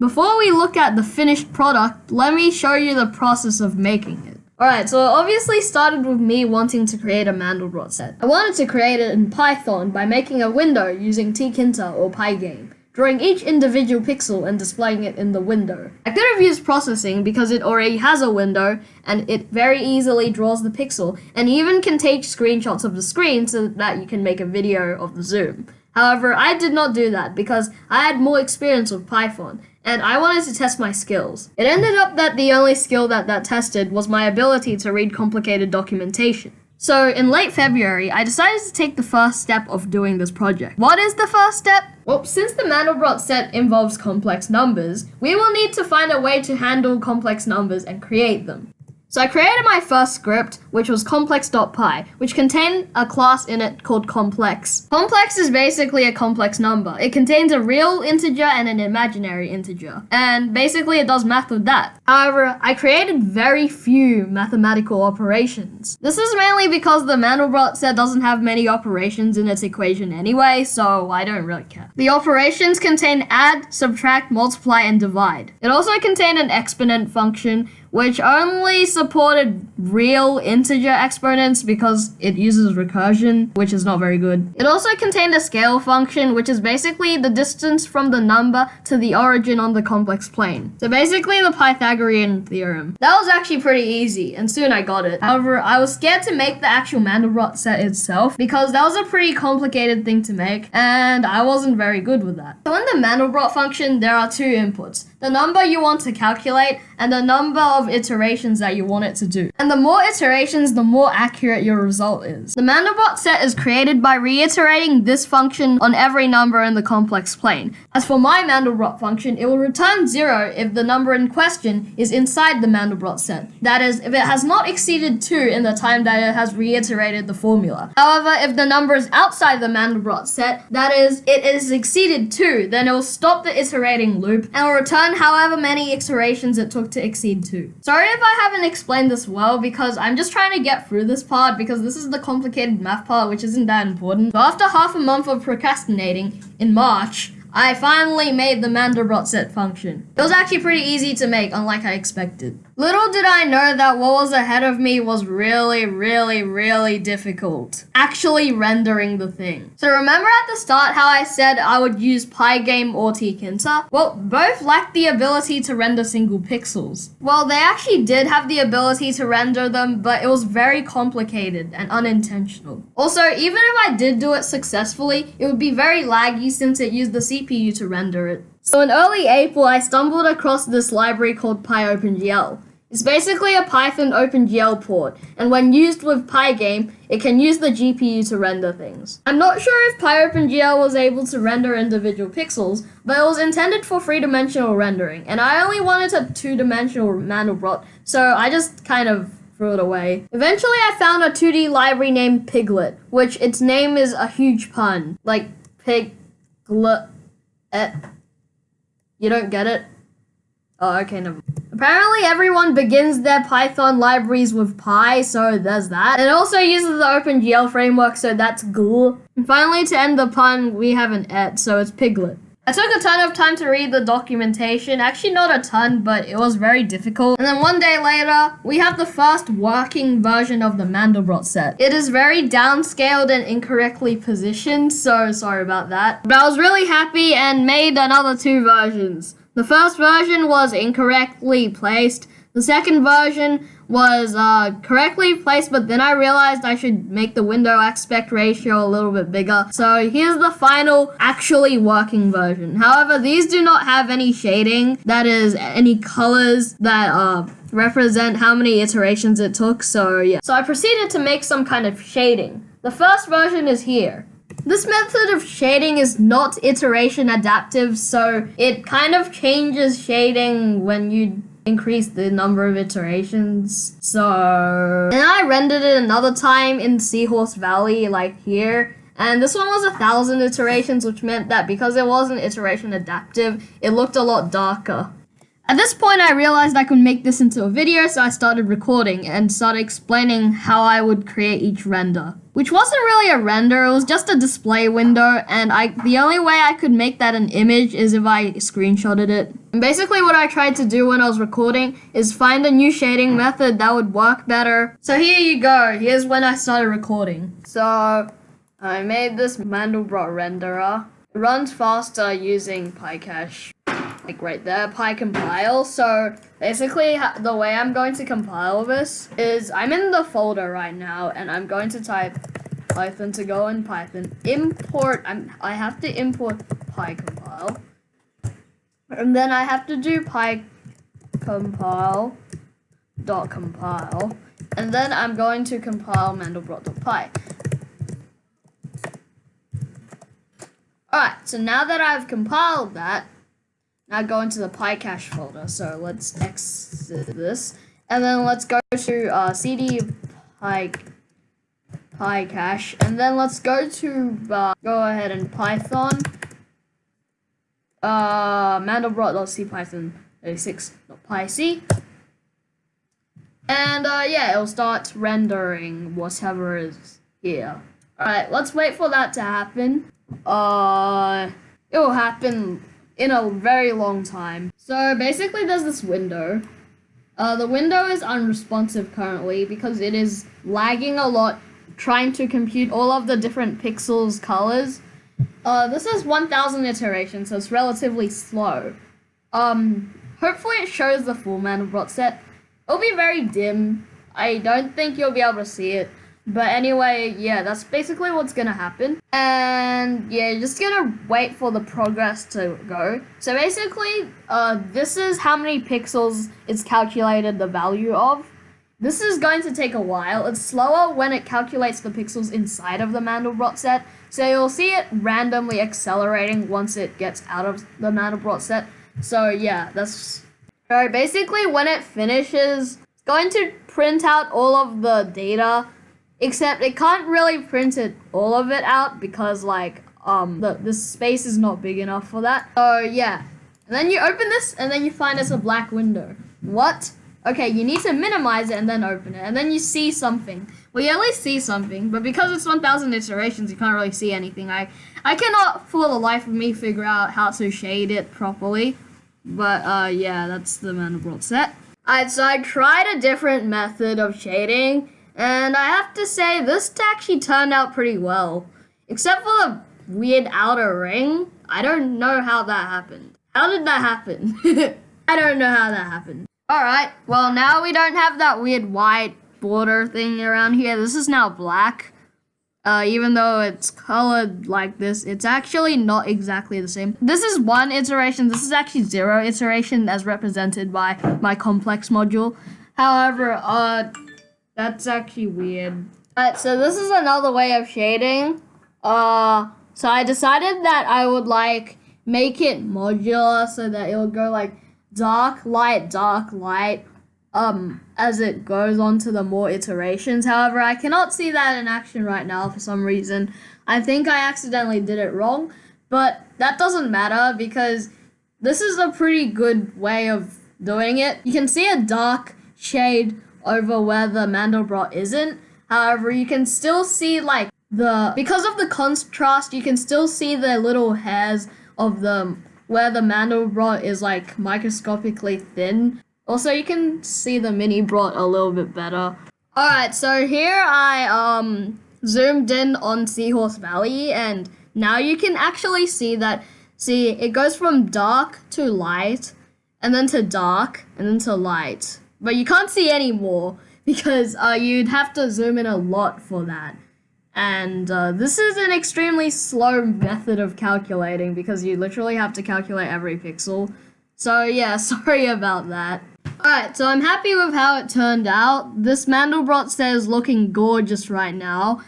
Before we look at the finished product, let me show you the process of making it. Alright, so it obviously started with me wanting to create a Mandelbrot set. I wanted to create it in Python by making a window using tkinter or Pygame, drawing each individual pixel and displaying it in the window. I could have used processing because it already has a window and it very easily draws the pixel and even can take screenshots of the screen so that you can make a video of the zoom. However, I did not do that because I had more experience with Python and I wanted to test my skills. It ended up that the only skill that that tested was my ability to read complicated documentation. So in late February, I decided to take the first step of doing this project. What is the first step? Well, since the Mandelbrot set involves complex numbers, we will need to find a way to handle complex numbers and create them. So I created my first script, which was complex.py, which contained a class in it called complex. Complex is basically a complex number. It contains a real integer and an imaginary integer. And basically it does math with that. However, I created very few mathematical operations. This is mainly because the Mandelbrot set doesn't have many operations in its equation anyway, so I don't really care. The operations contain add, subtract, multiply, and divide. It also contained an exponent function, which only supported real integer exponents because it uses recursion, which is not very good. It also contained a scale function, which is basically the distance from the number to the origin on the complex plane. So basically the Pythagorean theorem. That was actually pretty easy, and soon I got it. However, I was scared to make the actual Mandelbrot set itself because that was a pretty complicated thing to make, and I wasn't very good with that. So in the Mandelbrot function, there are two inputs. The number you want to calculate and the number of iterations that you want it to do. And the more iterations, the more accurate your result is. The Mandelbrot set is created by reiterating this function on every number in the complex plane. As for my Mandelbrot function, it will return zero if the number in question is inside the Mandelbrot set. That is, if it has not exceeded 2 in the time that it has reiterated the formula. However, if the number is outside the Mandelbrot set, that is, it is exceeded 2, then it will stop the iterating loop and will return however many iterations it took to exceed 2. Sorry if I haven't explained this well because I'm just trying to get through this part because this is the complicated math part which isn't that important. But after half a month of procrastinating, in March, I finally made the Mandelbrot set function. It was actually pretty easy to make, unlike I expected. Little did I know that what was ahead of me was really, really, really difficult. Actually rendering the thing. So remember at the start how I said I would use Pygame or tkinter? Well, both lacked the ability to render single pixels. Well, they actually did have the ability to render them, but it was very complicated and unintentional. Also, even if I did do it successfully, it would be very laggy since it used the CPU to render it. So in early April, I stumbled across this library called PyOpenGL. It's basically a Python OpenGL port, and when used with Pygame, it can use the GPU to render things. I'm not sure if PyOpenGL was able to render individual pixels, but it was intended for three-dimensional rendering, and I only wanted a two-dimensional Mandelbrot, so I just kind of threw it away. Eventually, I found a 2D library named pyglet, which its name is a huge pun, like piglet. Eh. You don't get it? Oh, okay, never. Apparently everyone begins their Python libraries with Py, so there's that. It also uses the OpenGL framework, so that's GL. And finally, to end the pun, we have an et, so it's pyglet. I took a ton of time to read the documentation, actually not a ton, but it was very difficult. And then one day later, we have the first working version of the Mandelbrot set. It is very downscaled and incorrectly positioned, so sorry about that. But I was really happy and made another two versions. The first version was incorrectly placed. The second version was uh, correctly placed, but then I realized I should make the window aspect ratio a little bit bigger. So here's the final actually working version. However, these do not have any shading, that is any colors that uh, represent how many iterations it took. So yeah. So I proceeded to make some kind of shading. The first version is here. This method of shading is not iteration adaptive, so it kind of changes shading when you increase the number of iterations. So, and I rendered it another time in Seahorse Valley, like here. And this one was a thousand iterations, which meant that because it wasn't iteration adaptive, it looked a lot darker. At this point, I realized I could make this into a video, so I started recording and started explaining how I would create each render. Which wasn't really a render, it was just a display window, and I the only way I could make that an image is if I screenshotted it. And basically what I tried to do when I was recording is find a new shading method that would work better. So here you go, here's when I started recording. So, I made this Mandelbrot renderer. It runs faster using PyCache like right there, PyCompile. So basically the way I'm going to compile this is I'm in the folder right now and I'm going to type Python to go in Python, import, I'm, I have to import PyCompile. And then I have to do PyCompile dot compile. And then I'm going to compile mandelbrot.py. Alright, so now that I've compiled that, now go into the PyCache folder. So let's exit this. And then let's go to uh, cd py, PyCache. And then let's go to, uh, go ahead and Python. Uh, mandelbrot.cpython36.pyc. And uh, yeah, it'll start rendering whatever is here. Alright, let's wait for that to happen. Uh, it will happen in a very long time. So basically there's this window. Uh, the window is unresponsive currently because it is lagging a lot trying to compute all of the different pixels colors. Uh, this is 1000 iterations, so it's relatively slow. Um, hopefully it shows the full man Mandelbrot set. It'll be very dim. I don't think you'll be able to see it. But anyway, yeah, that's basically what's gonna happen. And yeah, you're just gonna wait for the progress to go. So basically, uh, this is how many pixels it's calculated the value of. This is going to take a while. It's slower when it calculates the pixels inside of the Mandelbrot set. So you'll see it randomly accelerating once it gets out of the Mandelbrot set. So yeah, that's... So basically when it finishes, it's going to print out all of the data Except it can't really print it all of it out because like um the, the space is not big enough for that. So yeah. And then you open this and then you find it's a black window. What? Okay, you need to minimize it and then open it. And then you see something. Well, you at least see something, but because it's 1000 iterations, you can't really see anything. I, I cannot, for the life of me, figure out how to shade it properly. But, uh, yeah, that's the Mandelbrot set. Alright, so I tried a different method of shading, and I have to say, this actually turned out pretty well. Except for the weird outer ring. I don't know how that happened. How did that happen? I don't know how that happened. Alright, well now we don't have that weird white border thing around here. This is now black. Uh, even though it's colored like this, it's actually not exactly the same. This is one iteration. This is actually zero iteration as represented by my complex module. However, uh, that's actually weird. Alright, so this is another way of shading. Uh, so I decided that I would like make it modular so that it would go like dark, light, dark, light um, as it goes on to the more iterations. However, I cannot see that in action right now for some reason. I think I accidentally did it wrong, but that doesn't matter because this is a pretty good way of doing it. You can see a dark shade over where the Mandelbrot isn't. However, you can still see like the, because of the contrast, you can still see the little hairs of the, where the Mandelbrot is like microscopically thin. Also, you can see the mini brot a little bit better. Alright, so here I um zoomed in on Seahorse Valley and now you can actually see that, see, it goes from dark to light and then to dark and then to light. But you can't see any more because uh, you'd have to zoom in a lot for that. And uh, this is an extremely slow method of calculating because you literally have to calculate every pixel. So yeah, sorry about that. Alright, so I'm happy with how it turned out. This Mandelbrot set is looking gorgeous right now.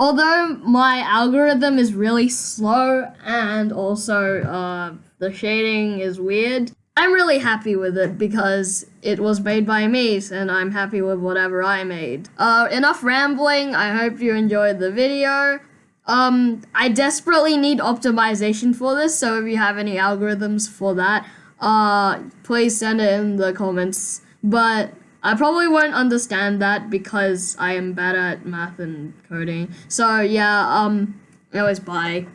Although my algorithm is really slow and also uh, the shading is weird, I'm really happy with it because it was made by me and I'm happy with whatever I made. Uh, enough rambling. I hope you enjoyed the video. Um, I desperately need optimization for this, so if you have any algorithms for that, uh, please send it in the comments. But I probably won't understand that because I am bad at math and coding. So yeah, um, anyways, bye.